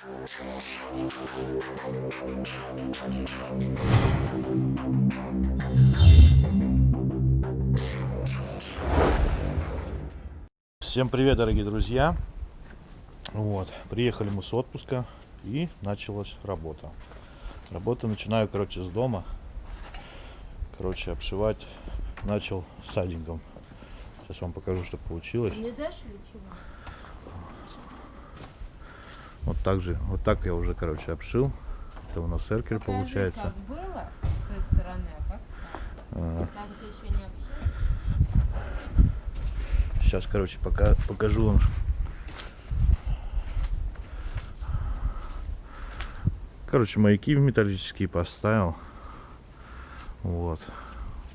Всем привет, дорогие друзья! Вот, приехали мы с отпуска и началась работа. Работу начинаю, короче, с дома. Короче, обшивать начал садингом. Сейчас вам покажу, что получилось. Не дашь или чего? Вот так же, вот так я уже, короче, обшил. Это у нас эркер Покажи, получается. как было с той стороны, а как стало. А, Там, где еще не обшил. Сейчас, короче, пока покажу вам. Короче, маяки металлические поставил. Вот.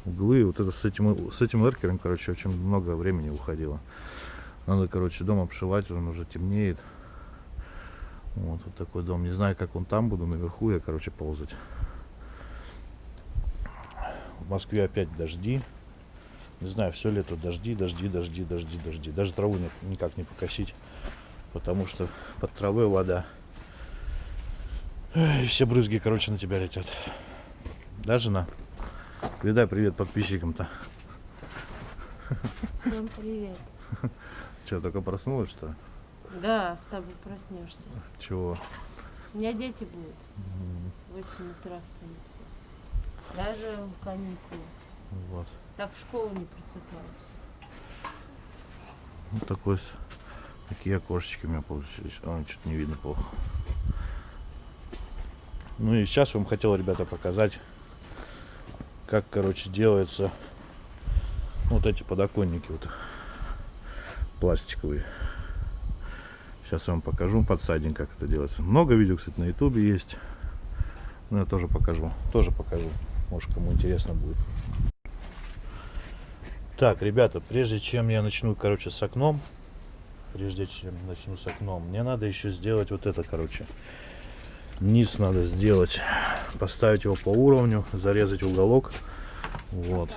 Углы. Вот это с этим, с этим эркером, короче, очень много времени уходило. Надо, короче, дом обшивать, он уже темнеет. Вот, вот такой дом. Не знаю, как он там буду, наверху я, короче, ползать. В Москве опять дожди. Не знаю, все лето дожди, дожди, дожди, дожди, дожди. Даже траву ни- никак не покосить, потому что под травой вода. Эй, все брызги, короче, на тебя летят. Да, жена? Передай привет подписчикам-то. Всем привет. Че, только проснулась, что? ли? Да, с тобой проснешься. Чего? У меня дети будут. В 8 утра встанутся. Даже в каникулы. Вот. Так в школу не просыпаюсь. Вот такой, с- такие окошечки у меня получились. А, что-то не видно плохо. Ну и сейчас вам хотел, ребята, показать, как, короче, делаются вот эти подоконники вот пластиковые. Сейчас я вам покажу подсадник, как это делается. Много видео, кстати, на ютубе есть. Ну, я тоже покажу. Тоже покажу. Может, кому интересно будет. Так, ребята, прежде чем я начну, короче, с окном, прежде чем начну с окном, мне надо еще сделать вот это, короче. Низ надо сделать, поставить его по уровню, зарезать уголок. Вот.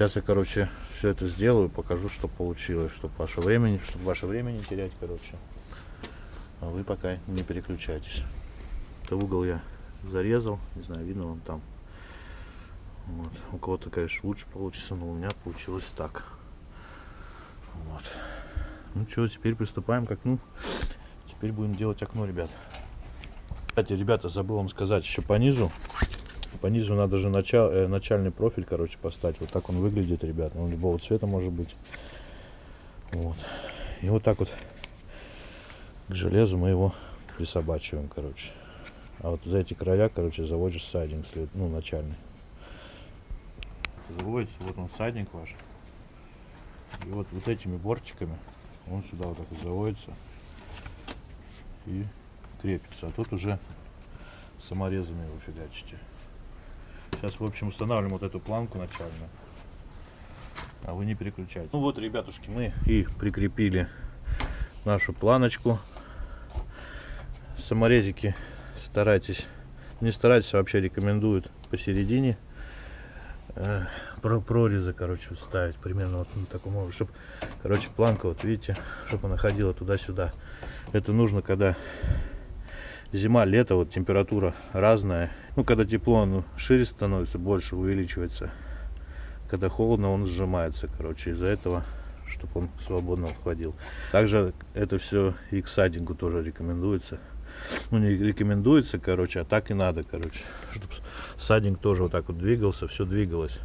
Сейчас я, короче, все это сделаю, покажу, что получилось, чтобы ваше время, чтобы ваше время не терять, короче. А вы пока не переключайтесь. Это угол я зарезал, не знаю, видно вам там. Вот. У кого-то, конечно, лучше получится, но у меня получилось так. Вот. Ну что, теперь приступаем к окну. Теперь будем делать окно, ребят. Кстати, ребята, забыл вам сказать, еще по низу. По низу надо же начал, э, начальный профиль, короче, поставить. Вот так он выглядит, ребят. Он любого цвета может быть. Вот. И вот так вот к железу мы его присобачиваем, короче. А вот за эти края, короче, заводишь сайдинг, след, ну, начальный заводится, вот он садник ваш. И вот, вот этими бортиками он сюда вот так вот заводится и крепится. А тут уже саморезами его фигачите. Сейчас, в общем, устанавливаем вот эту планку начальную. А вы не переключайте. Ну вот, ребятушки, мы и прикрепили нашу планочку. Саморезики старайтесь, не старайтесь, вообще рекомендуют посередине э, про прорезы, короче, ставить примерно вот на таком уровне, чтобы, короче, планка, вот видите, чтобы она ходила туда-сюда. Это нужно, когда зима, лето, вот температура разная. Ну, когда тепло, он шире становится, больше увеличивается. Когда холодно, он сжимается, короче, из-за этого, чтобы он свободно входил. Также это все и к садингу тоже рекомендуется. Ну, не рекомендуется, короче, а так и надо, короче. Чтобы садинг тоже вот так вот двигался, все двигалось.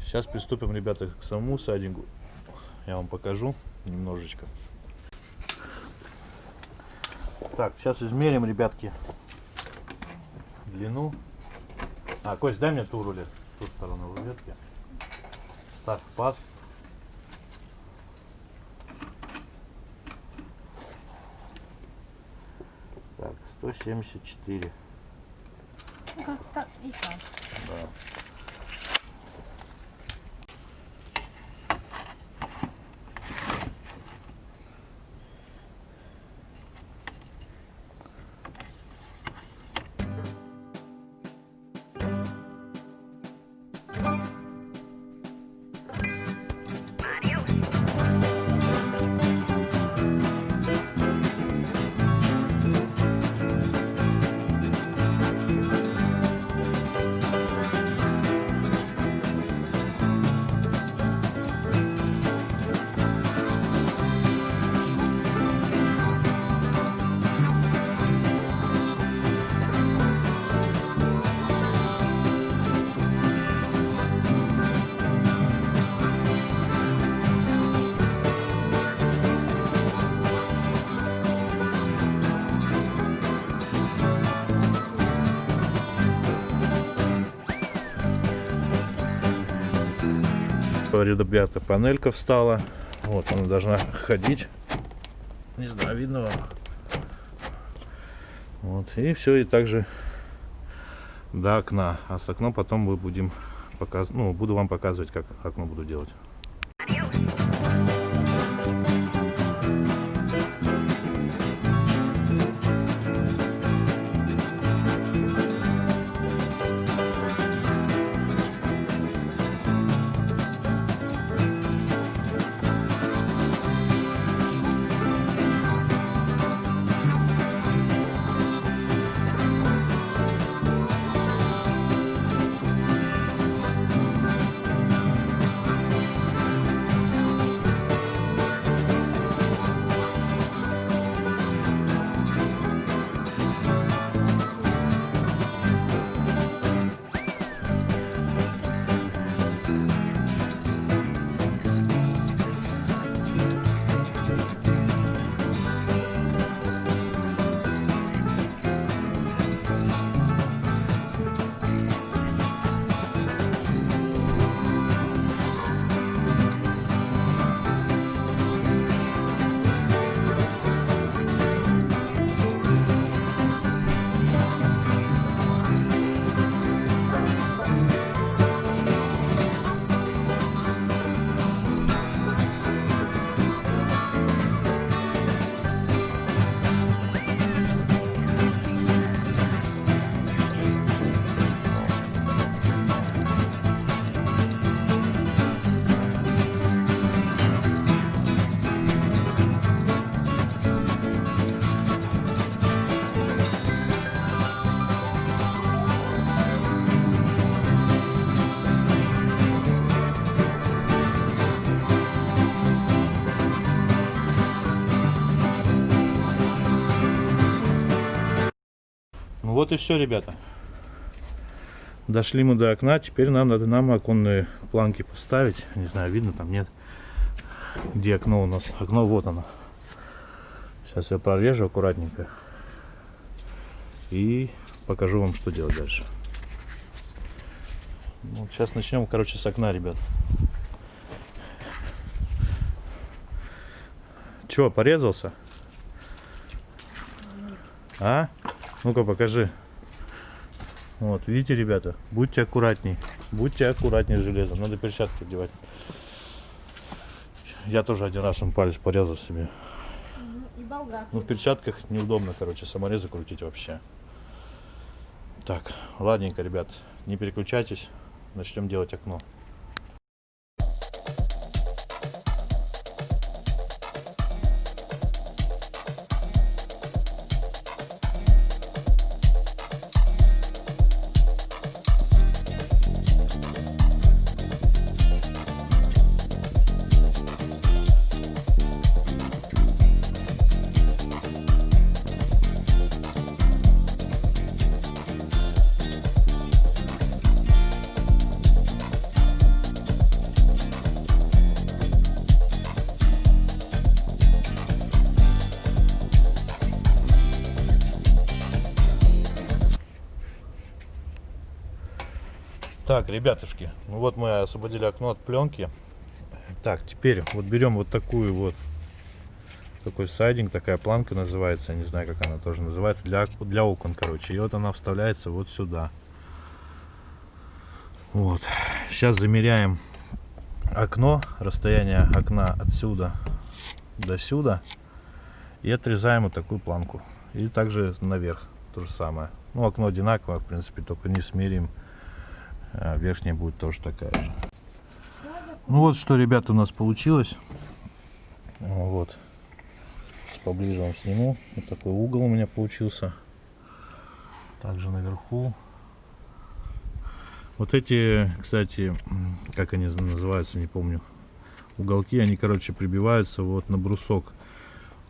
Сейчас приступим, ребята, к самому садингу. Я вам покажу немножечко. Так, сейчас измерим, ребятки, длину. А, Кость, дай мне ту рулет, ту сторону рулетки. Ставь паз. Так, 174. Как так и так. Да. Что, ребята, панелька встала. Вот, она должна ходить. Не знаю, видно вам. Вот, и все, и также до окна. А с окном потом мы будем показ... ну, буду вам показывать, как окно буду делать. Вот и все, ребята. Дошли мы до окна. Теперь нам надо нам оконные планки поставить. Не знаю, видно там нет. Где окно у нас? Окно вот оно. Сейчас я прорежу аккуратненько. И покажу вам, что делать дальше. Ну, сейчас начнем, короче, с окна, ребят. Чего, порезался? А? Ну-ка, покажи. Вот, видите, ребята, будьте аккуратней. Будьте аккуратней с железом. Надо перчатки одевать. Я тоже один раз им палец порезал себе. Болгарку. Ну, в перчатках неудобно, короче, саморезы крутить вообще. Так, ладненько, ребят, не переключайтесь. Начнем делать окно. Так, ребятушки, ну вот мы освободили окно от пленки. Так, теперь вот берем вот такую вот такой сайдинг, такая планка называется, не знаю как она тоже называется, для, для окон, короче. И вот она вставляется вот сюда. Вот. Сейчас замеряем окно, расстояние окна отсюда до сюда. И отрезаем вот такую планку. И также наверх то же самое. Ну, окно одинаковое, в принципе, только не смерим. А верхняя будет тоже такая же. Ну вот что, ребята, у нас получилось. Вот. Сейчас поближе вам сниму. Вот такой угол у меня получился. Также наверху. Вот эти, кстати, как они называются, не помню. Уголки, они, короче, прибиваются вот на брусок.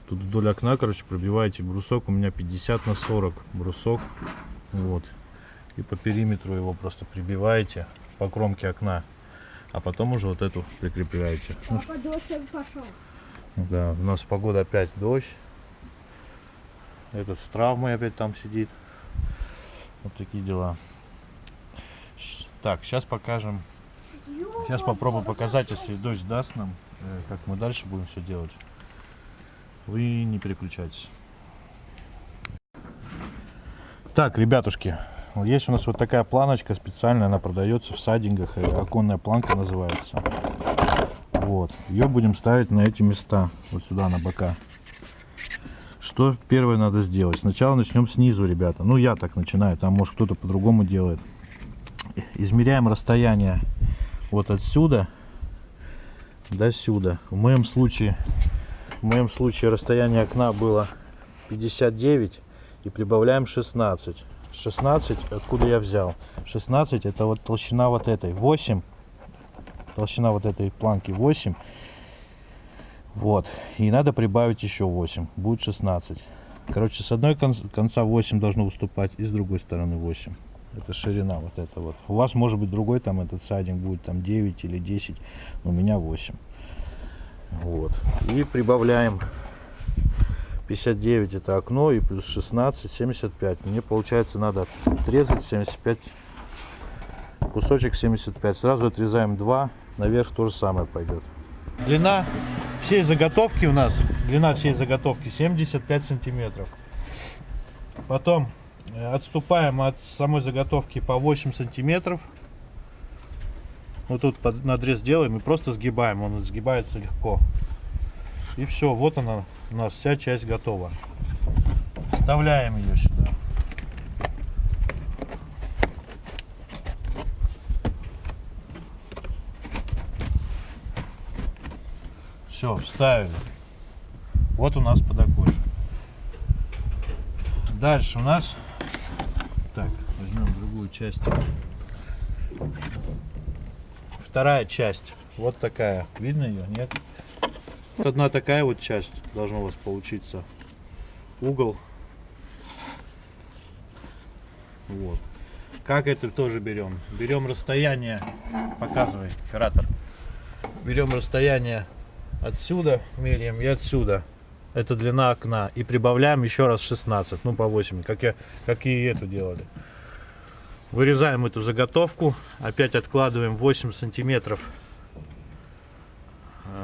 Тут вдоль окна, короче, пробиваете брусок. У меня 50 на 40 брусок. Вот. И по периметру его просто прибиваете по кромке окна. А потом уже вот эту прикрепляете. Ну, дождь пошел. да, у нас погода опять дождь. Этот с травмой опять там сидит. Вот такие дела. Так, сейчас покажем Сейчас попробую показать, если дождь даст нам, э, как мы дальше будем все делать. Вы не переключайтесь. Так, ребятушки, вот есть у нас вот такая планочка специальная, она продается в сайдингах, э, оконная планка называется. Вот, ее будем ставить на эти места, вот сюда на бока. Что первое надо сделать? Сначала начнем снизу, ребята. Ну, я так начинаю, там может кто-то по-другому делает. Измеряем расстояние вот отсюда до сюда. В моем случае, в моем случае расстояние окна было 59 и прибавляем 16. 16 откуда я взял? 16 это вот толщина вот этой. 8 толщина вот этой планки 8 вот. И надо прибавить еще 8 будет 16 короче с одной кон- конца 8 должно выступать и с другой стороны 8 это ширина вот это вот. У вас может быть другой там этот сайдинг будет там 9 или 10 у меня 8 вот. И прибавляем 59 это окно и плюс 16 75 мне получается надо отрезать 75 кусочек 75 сразу отрезаем 2 наверх то же самое пойдет. Длина всей заготовки у нас длина всей заготовки 75 сантиметров. Потом э, отступаем от самой заготовки по 8 сантиметров. Вот тут под надрез делаем и просто сгибаем. Он сгибается легко. И все вот она у нас вся часть готова вставляем ее сюда Все, вставили. Вот у нас подоконник. Дальше у нас... Так, возьмем другую часть. Вторая часть. Вот такая. Видно ее? Нет? Вот одна такая вот часть должна у вас получиться. Угол. Вот. Как это тоже берем? Берем расстояние. Показывай, оператор. Берем расстояние отсюда меряем и отсюда. Это длина окна. И прибавляем еще раз 16, ну по 8, как, я, как и эту делали. Вырезаем эту заготовку. Опять откладываем 8 сантиметров.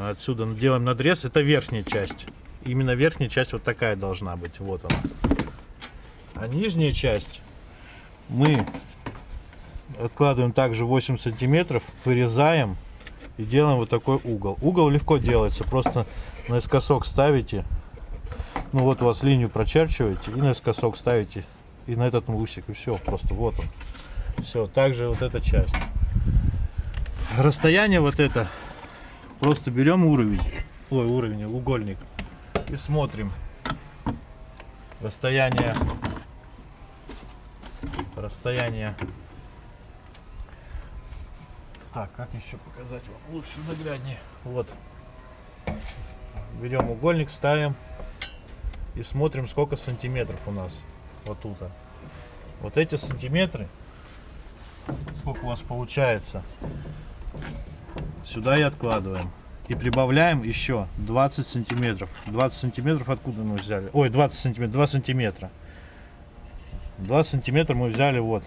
Отсюда делаем надрез. Это верхняя часть. Именно верхняя часть вот такая должна быть. Вот она. А нижняя часть мы откладываем также 8 сантиметров. Вырезаем и делаем вот такой угол. Угол легко делается, просто наискосок ставите, ну вот у вас линию прочерчиваете и наискосок ставите и на этот усик и все, просто вот он. Все, также вот эта часть. Расстояние вот это, просто берем уровень, ой, уровень, угольник. И смотрим. Расстояние, расстояние. Так, как еще показать вам? Лучше нагляднее? Вот. Берем угольник, ставим. И смотрим, сколько сантиметров у нас вот тут. Вот эти сантиметры, сколько у вас получается, сюда и откладываем. И прибавляем еще 20 сантиметров. 20 сантиметров откуда мы взяли? Ой, 20 сантиметров, 2 сантиметра. 2 сантиметра мы взяли вот.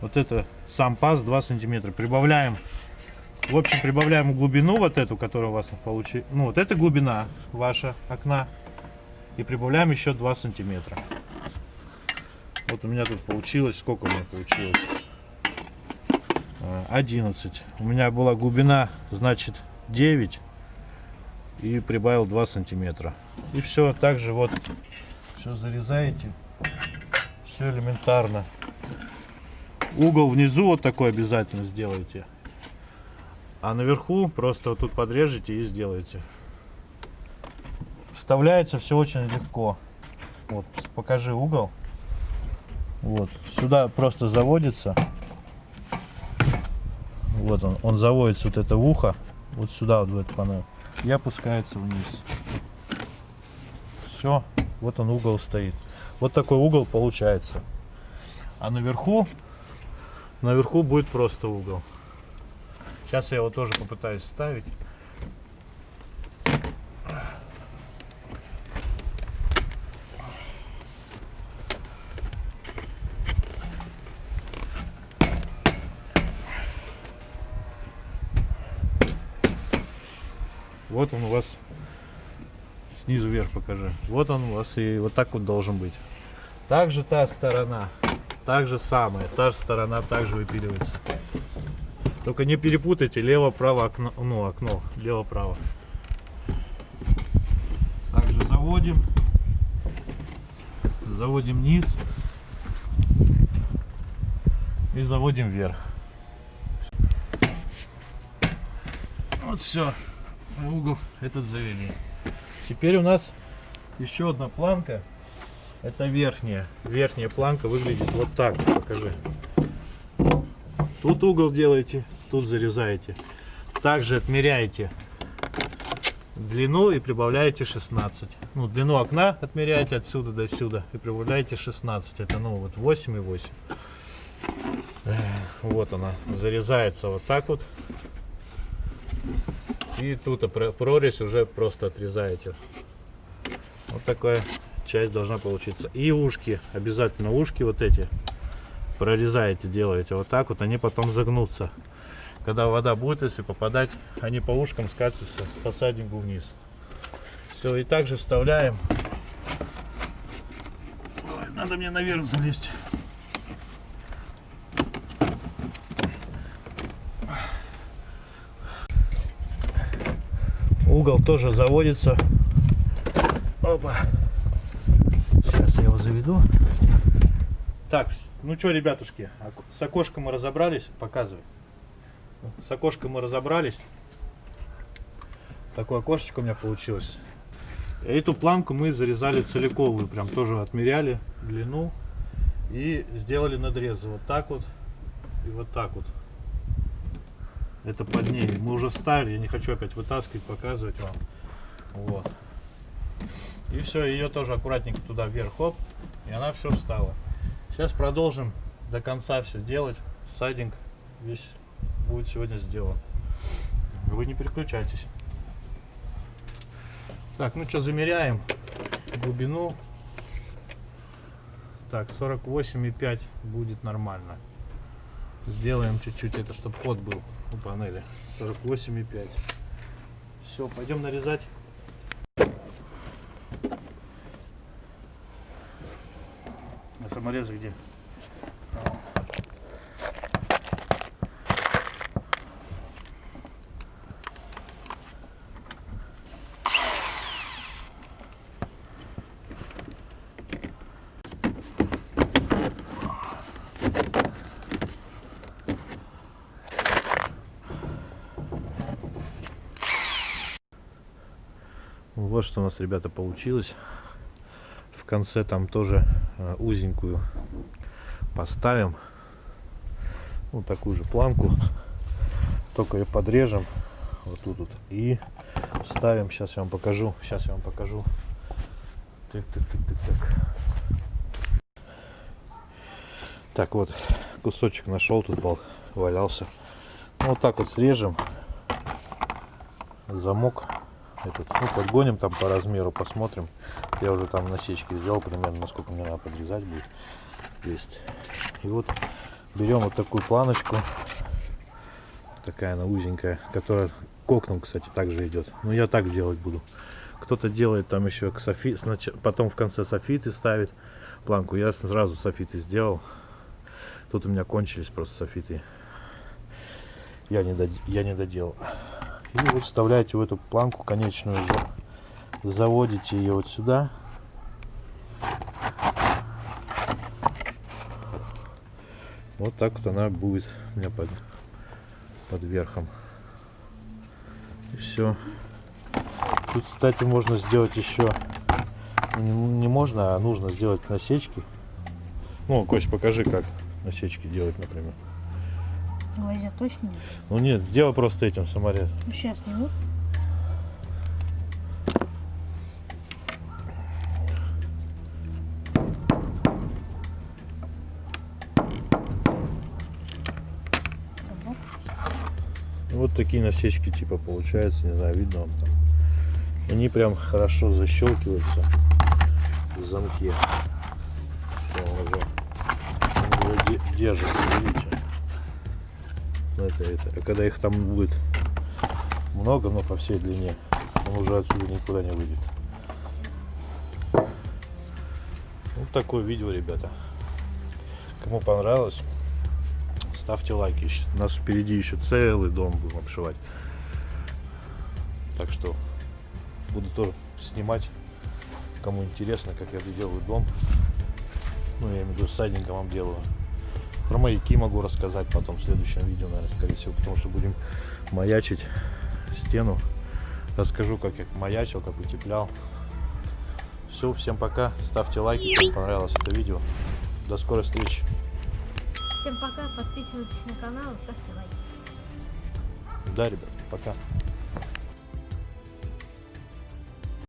Вот это сам паз 2 сантиметра. Прибавляем, в общем, прибавляем глубину вот эту, которая у вас получилась. Ну, вот эта глубина ваша окна. И прибавляем еще 2 сантиметра. Вот у меня тут получилось, сколько у меня получилось? 11. У меня была глубина, значит, 9. И прибавил 2 сантиметра. И все, также вот, все зарезаете. Все элементарно. Угол внизу вот такой обязательно сделайте. А наверху просто вот тут подрежете и сделайте. Вставляется все очень легко. Вот, покажи угол. Вот, сюда просто заводится. Вот он, он заводится вот это ухо, вот сюда вот в эту панель, и опускается вниз. Все, вот он угол стоит. Вот такой угол получается. А наверху Наверху будет просто угол. Сейчас я его тоже попытаюсь ставить. Вот он у вас снизу вверх покажи. Вот он у вас и вот так вот должен быть. Также та сторона, так же самое, та же сторона также выпиливается. Только не перепутайте лево-право окно, ну окно, лево-право. Также заводим, заводим низ и заводим вверх. Вот все, угол этот завели. Теперь у нас еще одна планка. Это верхняя. Верхняя планка выглядит вот так. Покажи. Тут угол делаете, тут зарезаете. Также отмеряете длину и прибавляете 16. Ну, длину окна отмеряете отсюда до сюда и прибавляете 16. Это ну вот 8 и 8. Эх, Вот она. Зарезается вот так вот. И тут прорезь уже просто отрезаете. Вот такая часть должна получиться. И ушки, обязательно ушки вот эти прорезаете, делаете вот так вот, они потом загнутся. Когда вода будет, если попадать, они по ушкам скатятся по садингу вниз. Все, и также вставляем. Ой, надо мне наверх залезть. Угол тоже заводится. Опа. Сейчас я его заведу. Так, ну что, ребятушки, с окошком мы разобрались. Показывай. С окошком мы разобрались. Такое окошечко у меня получилось. Эту планку мы зарезали целиковую, прям тоже отмеряли длину и сделали надрезы вот так вот и вот так вот. Это под ней. Мы уже ставили, я не хочу опять вытаскивать, показывать вам. Вот. И все, ее тоже аккуратненько туда вверх, хоп, и она все встала. Сейчас продолжим до конца все делать. Сайдинг весь будет сегодня сделан. Вы не переключайтесь. Так, ну что, замеряем глубину. Так, 48,5 будет нормально. Сделаем чуть-чуть это, чтобы ход был у панели. 48,5. Все, пойдем нарезать. А саморезы где? Вот что у нас, ребята, получилось. В конце там тоже э, узенькую поставим. Вот такую же планку. Только ее подрежем. Вот тут вот. И вставим. Сейчас я вам покажу. Сейчас я вам покажу. Так, так, так, так, так. Так вот, кусочек нашел, тут был, валялся. Вот так вот срежем. Замок этот, ну, подгоним там по размеру, посмотрим. Я уже там насечки сделал примерно, насколько мне надо подрезать будет. Есть. И вот берем вот такую планочку. Такая она узенькая, которая к окнам, кстати, также идет. Но я так делать буду. Кто-то делает там еще к софи... потом в конце софиты ставит планку. Я сразу софиты сделал. Тут у меня кончились просто софиты. Я не, дод... я не доделал. И вот вставляете в эту планку конечную, за- заводите ее вот сюда. Вот так вот она будет у меня под, под верхом. И все. Тут, кстати, можно сделать еще не, не можно, а нужно сделать насечки. Ну, Кость, покажи, как насечки делать, например. Гвоздя точно нет? Ну нет, сделай просто этим саморез. Ну, сейчас сниму. Вот такие насечки типа получаются, не знаю, видно вам там. Они прям хорошо защелкиваются в замке. Он уже, держится, видите? Это, это. А когда их там будет много, но по всей длине, Он уже отсюда никуда не выйдет. Вот такое видео, ребята. Кому понравилось, ставьте лайки. У нас впереди еще целый дом будем обшивать. Так что буду тоже снимать. Кому интересно, как я делаю дом. Ну, я имею в виду, садником делаю. Про маяки могу рассказать потом в следующем видео, наверное, скорее всего, потому что будем маячить стену. Расскажу, как я маячил, как утеплял. Все, всем пока. Ставьте лайки, кому понравилось это видео. До скорой встречи. Всем пока, подписывайтесь на канал ставьте лайки. Да, ребят, пока.